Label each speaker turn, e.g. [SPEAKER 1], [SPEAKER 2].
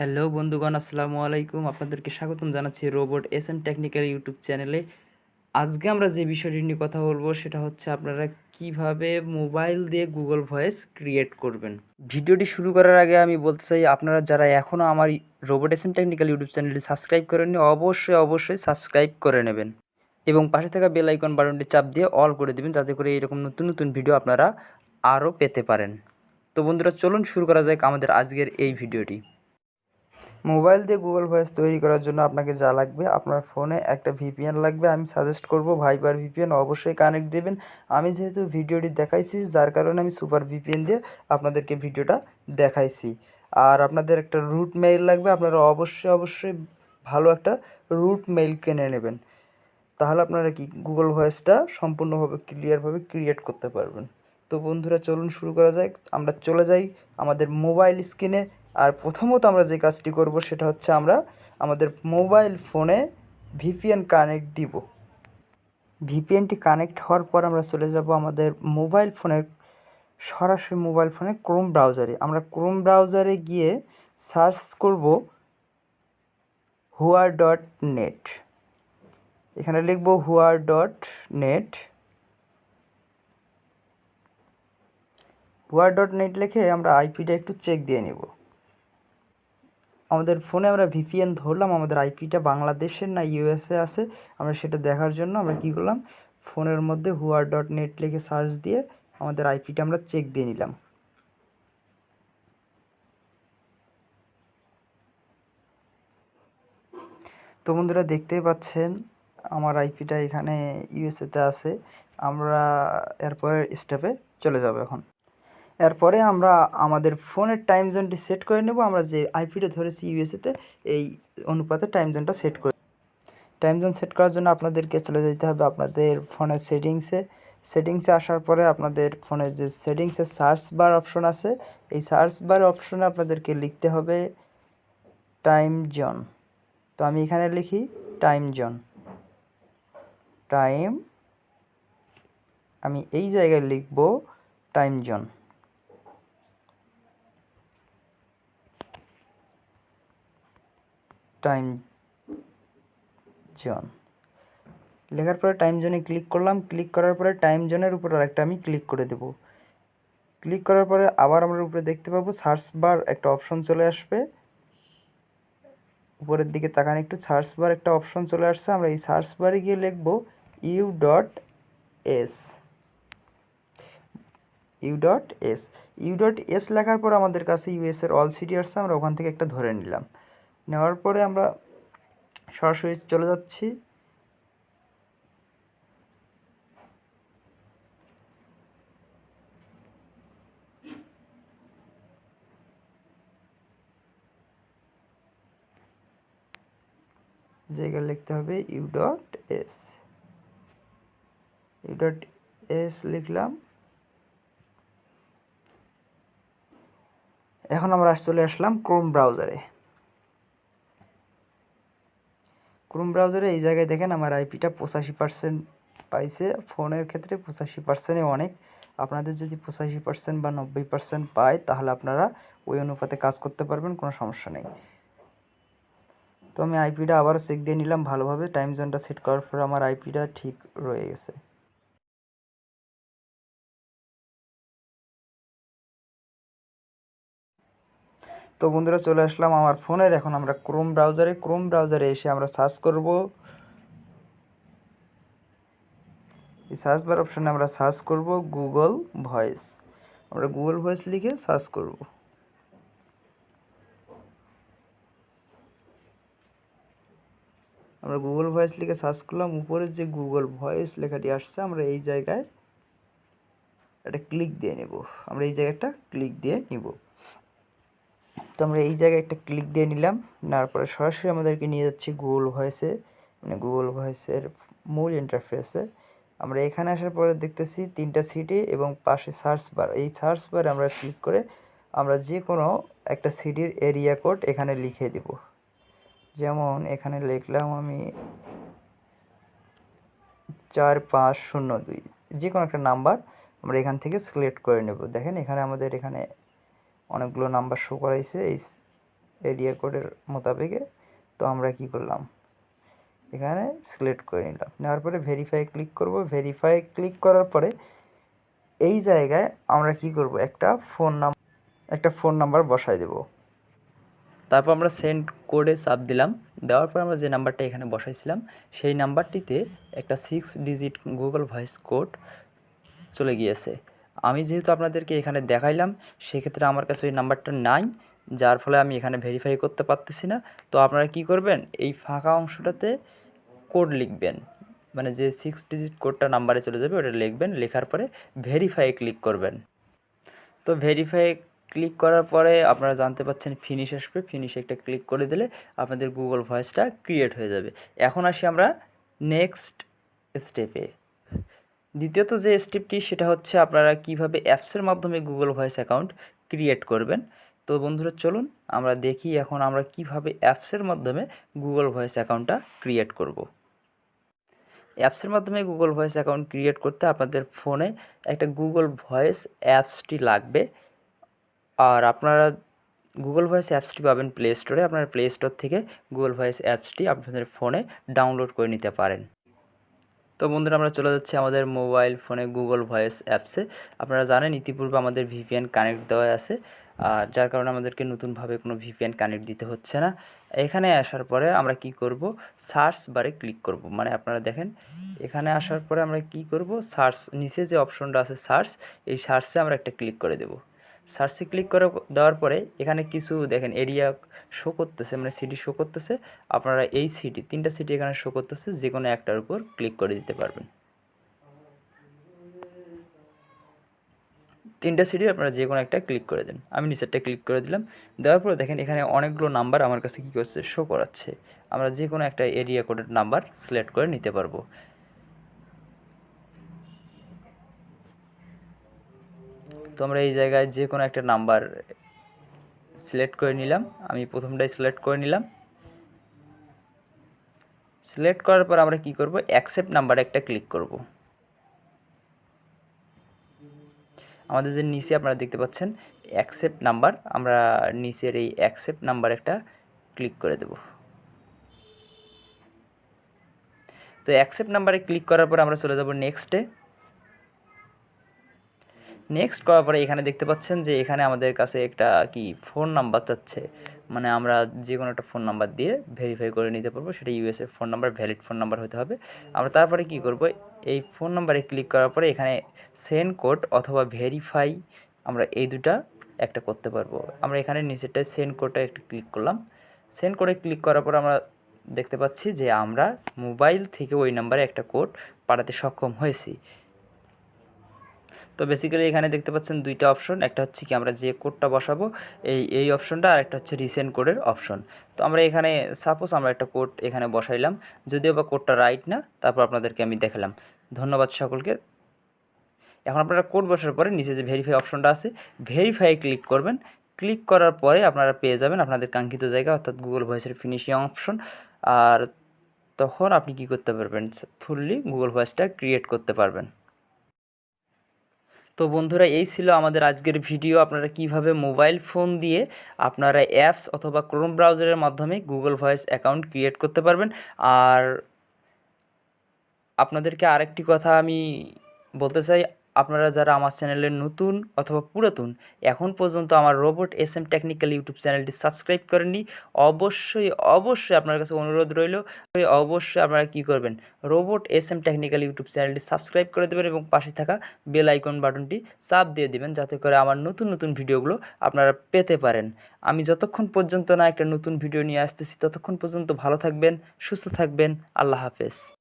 [SPEAKER 1] Hello বন্ধুগণ, আসসালামু আলাইকুম। আপনাদেরকে স্বাগতম জানাচ্ছি robot S M technical YouTube চ্যানেলে। আজকে আমরা যে বিষয়টি নিয়ে কথা বলব সেটা হচ্ছে আপনারা কীভাবে মোবাইল দিয়ে গুগল ভয়েস ক্রিয়েট করবেন। ভিডিওটি শুরু করার আগে আমি বলতে চাই, আপনারা যারা এখনও আমার robot S M technical YouTube চ্যানেলটি সাবস্ক্রাইব করেননি, অবশ্যই অবশ্যই সাবস্ক্রাইব করে নেবেন। এবং পাশে থাকা বেল আইকন বাটনটি চাপ দিয়ে অল করে দেবেন, যাতে করে এরকম নতুন নতুন ভিডিও আপনারা আরও পেতে পারেন। তো বন্ধুরা, চলুন শুরু করা যাক আমাদের আজকের এই ভিডিওটি। মোবাইল দিয়ে গুগল ভয়েস তৈরি করার জন্য আপনাকে যা লাগবে আপনার ফোনে একটা ভিপিএন লাগবে, আমি সাজেস্ট করব ভাইবার ভিপিএন অবশ্যই কানেক্ট দেবেন। আমি যেহেতু ভিডিওটি দেখাইছি, যার কারণে আমি সুপার ভিপিএন দিয়ে আপনাদেরকে ভিডিওটা দেখাইছি। আর আপনাদের একটা রুট মেইল লাগবে, আপনারা অবশ্যই অবশ্যই ভালো একটা রুট মেইল কিনে নেবেন। তাহলে আপনারা কি গুগল ভয়েসটা সম্পূর্ণভাবে ক্লিয়ারভাবে ক্রিয়েট করতে পারবেন। তো বন্ধুরা, চলুন শুরু করা যাক। আমরা চলে যাই আমাদের মোবাইল স্ক্রিনে আর প্রথমত আমরা যে কাজটি করব সেটা হচ্ছে আমরা আমাদের মোবাইল ফোনে ভিপিএন কানেক্ট দিব। ভিপিএনটি কানেক্ট হওয়ার পর আমরা চলে যাব আমাদের মোবাইল ফোনের, সরাসরি মোবাইল ফোনে ক্রোম ব্রাউজারে। আমরা ক্রোম ব্রাউজারে গিয়ে সার্চ করব হুয়ার ডট নেট। এখানে লিখব whoer dot net. Whoer dot net লিখে আমরা আইপিটা একটু চেক দিয়ে নেব। আমাদের ফোনে আমরা ভিপিএন ধরলাম, আমাদের আইপিটা বাংলাদেশের না ইউএসএ আছে। আমরা সেটা দেখার জন্য আমরা কী করলাম? ফোনের মধ্যে হুয়ার ডট নেট লিখে সার্চ দিয়ে আমাদের আইপিটা আমরা চেক দিয়ে নিলাম। তো বন্ধুরা দেখতেই পাচ্ছেন, আমার আইপিটা এখানে ইউএসএতে আছে। আমরা এরপরের স্টেপে চলে যাব এখন। এরপরে আমরা আমাদের ফোনের টাইম জোনটি সেট করে নেব। আমরা যে আইপিটা ধরেছি ইউএসএতে এই অনুপাতে টাইম জোনটা সেট করে। টাইম জোন সেট করার জন্য আপনাদেরকে চলে যেতে হবে আপনাদের ফোনের সেটিংসে সেটিংসে আসার পরে আপনাদের ফোনের যে সেটিংসে সার্চ বার অপশন আছে, এই সার্চ বার অপশনে আপনাদেরকে লিখতে হবে টাইম জোন তো আমি এখানে লিখি টাইম জোন টাইম আমি এই জায়গায় লিখব টাইম জোন টাইম জোন। লেখার পরে টাইম জোনে ক্লিক করলাম, ক্লিক করার পরে টাইম জোনের উপর আরেকটা আমি ক্লিক করে দেব। ক্লিক করার পরে আবার আমরা উপরে দেখতে পাবো, সার্চ বার একটা অপশন চলে আসবে। উপরের দিকে তাকান একটু, সার্চ বার একটা অপশন চলে আসছে, আমরা এই সার্চ বারে গিয়ে লিখব U dot S. U dot S. U dot S লেখার পর আমাদের কাছে ইউএসের অল সিটি আসছে, আমরা ওখান থেকে একটা ধরে নিলাম। নেওয়ার পরে আমরা সরাসরি চলে যাচ্ছি। জায়গায় লিখতে হবে U dot S U dot S লিখলাম। এখন আমরা চলে আসলাম ক্রোম ব্রাউজারে ক্রোম ব্রাউজারে এই জায়গায় দেখেন আমার আইপিটা পঁচাশি পার্সেন্ট পাইছে। ফোনের ক্ষেত্রে পঁচাশি পার্সেন্টে অনেক। আপনাদের যদি পঁচাশি পার্সেন্ট বা নব্বই পার্সেন্ট পায়, তাহলে আপনারা ওই অনুপাতে কাজ করতে পারবেন, কোনো সমস্যা নেই। তো আমি আইপিটা আবারও চেক দিয়ে নিলাম ভালোভাবে। টাইম জোনটা সেট করার পর আমার আইপিটা ঠিক রয়ে গেছে। তো বন্ধুরা চলে আসলাম আমার ফোনের এখন আমরা ক্রোম ব্রাউজারে ক্রোম ব্রাউজারে এসে আমরা সার্চ করব। এই সার্চ বার অপশানে আমরা সার্চ করব গুগল ভয়েস আমরা গুগল ভয়েস লিখে সার্চ করব। আমরা গুগল ভয়েস লিখে সার্চ করলাম। উপরে যে গুগল ভয়েস লেখাটি আসছে, আমরা এই জায়গায় একটা ক্লিক দিয়ে নেব। আমরা এই জায়গাটা ক্লিক দিয়ে নিব। তো আমরা এই জায়গায় একটা ক্লিক দিয়ে নিলাম। নেওয়ার পরে সরাসরি আমাদেরকে নিয়ে যাচ্ছে গুগল ভয়েসে মানে গুগল ভয়েসের মূল ইন্টারফেসে আমরা এখানে আসার পরে দেখতেছি তিনটা সিটি এবং পাশে সার্চ বার এই সার্চ বারে আমরা ক্লিক করে আমরা যে কোনো একটা সিটির এরিয়া কোড এখানে লিখে দিব। যেমন এখানে লিখলাম আমি চার পাঁচ শূন্য দুই। যে কোনো একটা নাম্বার আমরা এখান থেকে সিলেক্ট করে নেব। দেখেন এখানে আমাদের এখানে অনেকগুলো নাম্বার শো করাইছে এই এরিয়া কোডের মোতাবেকে। তো আমরা কি করলাম? এখানে সিলেক্ট করে নিলাম। নেওয়ার পরে ভেরিফাই ক্লিক করব। ভেরিফাই ক্লিক করার পরে এই জায়গায় আমরা কি করব? একটা ফোন নাম একটা ফোন নাম্বার বসাই দেব। তারপর আমরা সেন্ড কোডে চাপ দিলাম। দেওয়ার পর আমরা যে নাম্বারটা এখানে বসাইছিলাম, সেই নাম্বারটিতে একটা six digit Google voice code চলে গিয়েছে। আমি যেহেতু আপনাদেরকে এখানে দেখাইলাম, সেক্ষেত্রে আমার কাছে ওই নাম্বারটা নাই, যার ফলে আমি এখানে ভেরিফাই করতে পারতেছি না। তো আপনারা কি করবেন? এই ফাঁকা অংশটাতে কোড লিখবেন। মানে যে সিক্স ডিজিট কোডটা নাম্বারে চলে যাবে, ওটা লিখবেন। লেখার পরে ভেরিফাই ক্লিক করবেন। তো ভেরিফাই ক্লিক করার পরে আপনারা জানতে পাচ্ছেন ফিনিশ আসবে। ফিনিশ একটা ক্লিক করে দিলে আপনাদের গুগল ভয়েসটা ক্রিয়েট হয়ে যাবে। এখন আসি আমরা নেক্সট স্টেপে দ্বিতীয়ত যে স্টেপটি, সেটা হচ্ছে আপনারা কীভাবে অ্যাপসের মাধ্যমে গুগল ভয়েস অ্যাকাউন্ট ক্রিয়েট করবেন। তো বন্ধুরা, চলুন আমরা দেখি এখন আমরা কীভাবে অ্যাপসের মাধ্যমে গুগল ভয়েস অ্যাকাউন্টটা ক্রিয়েট করব। অ্যাপসের মাধ্যমে গুগল ভয়েস অ্যাকাউন্ট ক্রিয়েট করতে আপনাদের ফোনে একটা গুগল ভয়েস অ্যাপসটি লাগবে। আর আপনারা গুগল ভয়েস অ্যাপসটি পাবেন প্লে স্টোরে। আপনারা প্লে স্টোর থেকে গুগল ভয়েস অ্যাপসটি আপনাদের ফোনে ডাউনলোড করে নিতে পারেন। তো বন্ধুরা, আমরা চলে যাচ্ছি আমাদের মোবাইল ফোনে গুগল ভয়েস অ্যাপসে। আপনারা জানেন, ইতিপূর্বে আমাদের ভিপিএন কানেক্ট দেওয়া আছে, আর যার কারণে আমাদেরকে নতুনভাবে কোনো ভিপিএন কানেক্ট দিতে হচ্ছে না। এখানে আসার পরে আমরা কি করব? সার্চ বারে ক্লিক করব। মানে আপনারা দেখেন, এখানে আসার পরে আমরা কি করব? সার্চ নিচে যে অপশনটা আছে সার্চ, এই সার্চে আমরা একটা ক্লিক করে দেব। সার্চে ক্লিক করে দেওয়ার পরে এখানে কিছু দেখেন এরিয়া শো করতেছে মানে সিটি শো করতেছে। আপনারা এই সিটি তিনটা সিটি এখানে শো করতেছে যে কোনো একটার উপর ক্লিক করে দিতে পারবেন। তিনটা সিটি আপনারা যে কোনো একটা ক্লিক করে দেন। আমি নিচেরটা ক্লিক করে দিলাম। দেওয়ার পরে দেখেন এখানে অনেকগুলো নাম্বার আমার কাছে কী করছে শো করাচ্ছে। আমরা যে কোনো একটা এরিয়া কোডের নাম্বার সিলেক্ট করে নিতে পারব। তো আমরা এই জায়গায় যে কোনো একটা নাম্বার সিলেক্ট করে নিলাম। আমি প্রথমটাই সিলেক্ট করে নিলাম। সিলেক্ট করার পর আমরা কি করব? অ্যাকসেপ্ট নাম্বারে একটা ক্লিক করব। আমাদের যে নিচে আপনারা দেখতে পাচ্ছেন অ্যাকসেপ্ট নাম্বার আমরা নিচের এই অ্যাকসেপ্ট নাম্বার একটা ক্লিক করে দেব। তো অ্যাকসেপ্ট নাম্বারে ক্লিক করার পর আমরা চলে যাব নেক্সটে নেক্সট করার পরে এখানে দেখতে পাচ্ছেন যে এখানে আমাদের কাছে একটা কি ফোন নাম্বার চাচ্ছে। মানে আমরা যে কোনো একটা ফোন নাম্বার দিয়ে ভেরিফাই করে নিতে পারব, সেটা ইউএসএর phone number valid phone number হতে হবে। আমরা তারপরে কি করব? এই ফোন নাম্বারে ক্লিক করার পরে এখানে সেন্ড কোড অথবা ভেরিফাই আমরা এই দুটা একটা করতে পারব। আমরা এখানে নিচেরটায় সেন্ড কোডটা একটু ক্লিক করলাম। সেন্ড কোডে ক্লিক করার পর আমরা দেখতে পাচ্ছি যে আমরা মোবাইল থেকে ওই নাম্বারে একটা কোড পাঠাতে সক্ষম হয়েছি। তো বেসিক্যালি এখানে দেখতে পাচ্ছেন দুইটা অপশন একটা হচ্ছে কি আমরা যে কোডটা বসাবো, এই এই অপশনটা আর একটা হচ্ছে রিসেন্ট কোডের অপশন তো আমরা এখানে সাপোজ আমরা একটা কোড এখানে বসাইলাম, যদিও বা কোডটা রাইট না, তারপর আপনাদেরকে আমি দেখালাম। ধন্যবাদ সকলকে। এখন আপনারা কোড বসার পরে নিচে যে ভেরিফাই অপশনটা আছে ভেরিফাই ক্লিক করবেন। ক্লিক করার পরে আপনারা পেয়ে যাবেন আপনাদের কাঙ্ক্ষিত জায়গা, অর্থাৎ গুগল ভয়েসের ফিনিশিং অপশন আর তখন আপনি কি করতে পারবেন? ফুললি গুগল ভয়েসটা ক্রিয়েট করতে পারবেন। তো বন্ধুরা, এই ছিল আমাদের আজকের ভিডিও। আপনারা কীভাবে মোবাইল ফোন দিয়ে আপনারা অ্যাপস অথবা ক্রোম ব্রাউজারের মাধ্যমে গুগল ভয়েস অ্যাকাউন্ট ক্রিয়েট করতে পারবেন। আর আপনাদেরকে আরেকটি কথা আমি বলতে চাই আপনারা যারা আমার চ্যানেলের নতুন অথবা পুরাতন, এখন পর্যন্ত আমার robot S M technical YouTube চ্যানেলটি সাবস্ক্রাইব করেননি, অবশ্যই অবশ্যই আপনার কাছে অনুরোধ রইল, অবশ্যই আপনারা কি করবেন, robot S M technical YouTube চ্যানেলটি সাবস্ক্রাইব করে দেবেন এবং পাশে থাকা বেল আইকন বাটনটি চাপ দিয়ে দেবেন, যাতে করে আমার নতুন নতুন ভিডিওগুলো আপনারা পেতে পারেন। আমি যতক্ষণ পর্যন্ত না একটা নতুন ভিডিও নিয়ে আসতেছি, ততক্ষণ পর্যন্ত ভালো থাকবেন, সুস্থ থাকবেন, আল্লাহ হাফেজ।